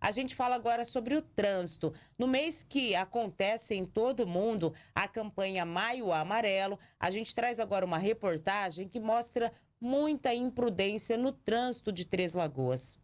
A gente fala agora sobre o trânsito. No mês que acontece em todo mundo a campanha Maio Amarelo, a gente traz agora uma reportagem que mostra muita imprudência no trânsito de Três Lagoas.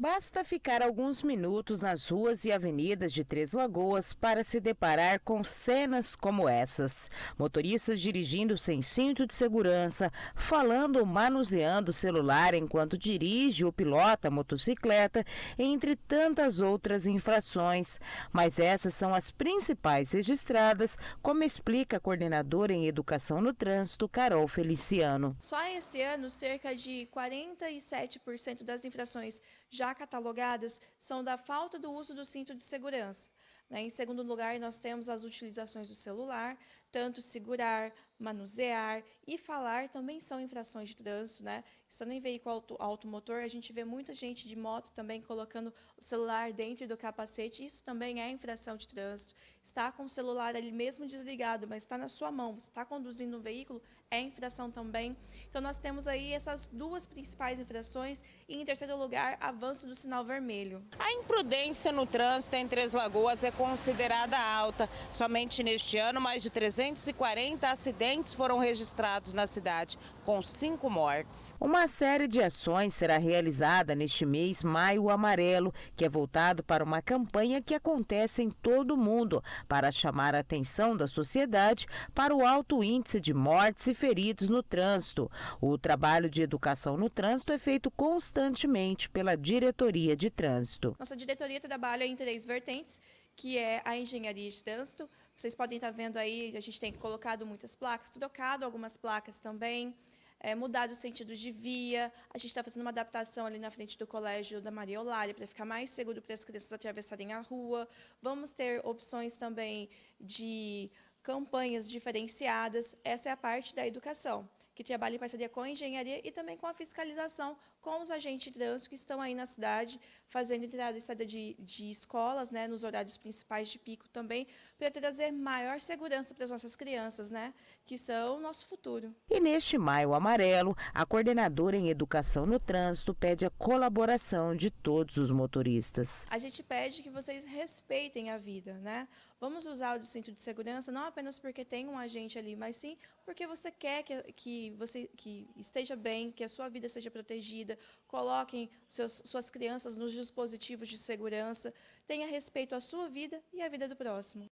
Basta ficar alguns minutos nas ruas e avenidas de Três Lagoas para se deparar com cenas como essas. Motoristas dirigindo sem cinto de segurança, falando ou manuseando o celular enquanto dirige ou pilota a motocicleta, entre tantas outras infrações. Mas essas são as principais registradas, como explica a coordenadora em Educação no Trânsito, Carol Feliciano. Só esse ano, cerca de 47% das infrações já já catalogadas são da falta do uso do cinto de segurança. Né? Em segundo lugar, nós temos as utilizações do celular, tanto segurar, manusear e falar também são infrações de trânsito. Né? Estando em veículo auto, automotor, a gente vê muita gente de moto também colocando o celular dentro do capacete, isso também é infração de trânsito. Está com o celular ali mesmo desligado, mas está na sua mão, você está conduzindo um veículo, é infração também. Então, nós temos aí essas duas principais infrações e, em terceiro lugar, avanço do sinal vermelho. A imprudência no trânsito em Três Lagoas é considerada alta. Somente neste ano, mais de 340 acidentes foram registrados na cidade, com cinco mortes. Uma série de ações será realizada neste mês Maio Amarelo, que é voltado para uma campanha que acontece em todo o mundo, para chamar a atenção da sociedade para o alto índice de mortes e feridos no trânsito. O trabalho de educação no trânsito é feito constantemente pela Diretoria de Trânsito. Nossa diretoria trabalha em três vertentes, que é a engenharia de trânsito. Vocês podem estar vendo aí, a gente tem colocado muitas placas, trocado algumas placas também, é, mudado o sentido de via. A gente está fazendo uma adaptação ali na frente do colégio da Maria Olária para ficar mais seguro para as crianças atravessarem a rua. Vamos ter opções também de campanhas diferenciadas. Essa é a parte da educação que trabalha em parceria com a engenharia e também com a fiscalização com os agentes de trânsito que estão aí na cidade, fazendo entrada e saída de, de escolas, né, nos horários principais de pico também, para trazer maior segurança para as nossas crianças, né, que são o nosso futuro. E neste Maio Amarelo, a coordenadora em Educação no Trânsito pede a colaboração de todos os motoristas. A gente pede que vocês respeitem a vida, né? Vamos usar o cinto de segurança não apenas porque tem um agente ali, mas sim porque você quer que, que você que esteja bem, que a sua vida seja protegida, coloquem seus, suas crianças nos dispositivos de segurança, tenha respeito à sua vida e à vida do próximo.